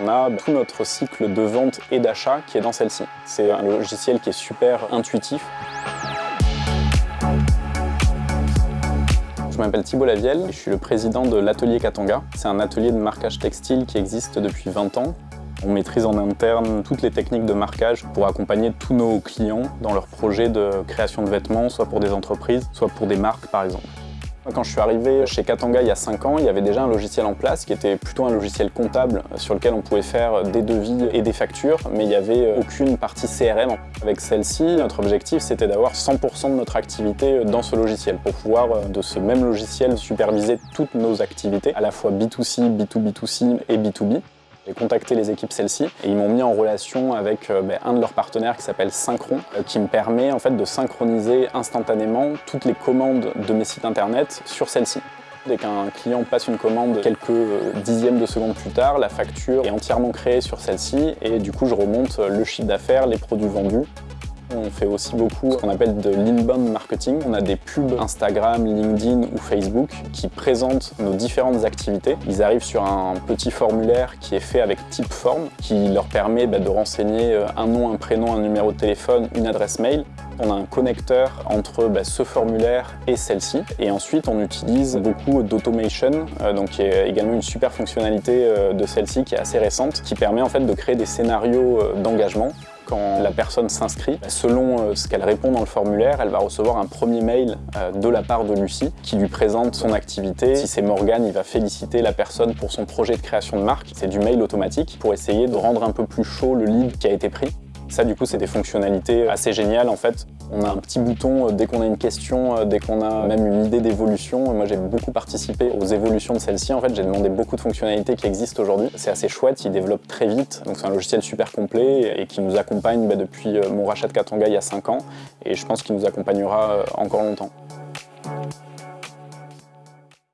On a tout notre cycle de vente et d'achat qui est dans celle-ci. C'est un logiciel qui est super intuitif. Je m'appelle Thibault Lavielle, je suis le président de l'atelier Katanga. C'est un atelier de marquage textile qui existe depuis 20 ans. On maîtrise en interne toutes les techniques de marquage pour accompagner tous nos clients dans leurs projets de création de vêtements, soit pour des entreprises, soit pour des marques par exemple. Quand je suis arrivé chez Katanga il y a 5 ans, il y avait déjà un logiciel en place qui était plutôt un logiciel comptable sur lequel on pouvait faire des devis et des factures, mais il n'y avait aucune partie CRM. Avec celle-ci, notre objectif c'était d'avoir 100% de notre activité dans ce logiciel pour pouvoir de ce même logiciel superviser toutes nos activités, à la fois B2C, B2B2C et B2B. J'ai contacté les équipes celle-ci et ils m'ont mis en relation avec euh, ben, un de leurs partenaires qui s'appelle Synchron, euh, qui me permet en fait de synchroniser instantanément toutes les commandes de mes sites internet sur celle-ci. Dès qu'un client passe une commande quelques euh, dixièmes de secondes plus tard, la facture est entièrement créée sur celle-ci et du coup je remonte le chiffre d'affaires, les produits vendus on fait aussi beaucoup ce qu'on appelle de l'inbound marketing. On a des pubs Instagram, LinkedIn ou Facebook qui présentent nos différentes activités. Ils arrivent sur un petit formulaire qui est fait avec type forme, qui leur permet bah, de renseigner euh, un nom, un prénom, un numéro de téléphone, une adresse mail. On a un connecteur entre bah, ce formulaire et celle-ci. Et ensuite, on utilise beaucoup d'automation, euh, donc qui est également une super fonctionnalité euh, de celle-ci qui est assez récente, qui permet en fait de créer des scénarios d'engagement quand la personne s'inscrit, selon euh, ce qu'elle répond dans le formulaire, elle va recevoir un premier mail euh, de la part de Lucie qui lui présente son activité. Si c'est Morgane, il va féliciter la personne pour son projet de création de marque. C'est du mail automatique pour essayer de rendre un peu plus chaud le lead qui a été pris. Ça, du coup, c'est des fonctionnalités assez géniales, en fait. On a un petit bouton euh, dès qu'on a une question, euh, dès qu'on a même une idée d'évolution. Moi, j'ai beaucoup participé aux évolutions de celle-ci. En fait, j'ai demandé beaucoup de fonctionnalités qui existent aujourd'hui. C'est assez chouette, il développe très vite. Donc, c'est un logiciel super complet et qui nous accompagne bah, depuis euh, mon rachat de Katanga il y a 5 ans. Et je pense qu'il nous accompagnera encore longtemps.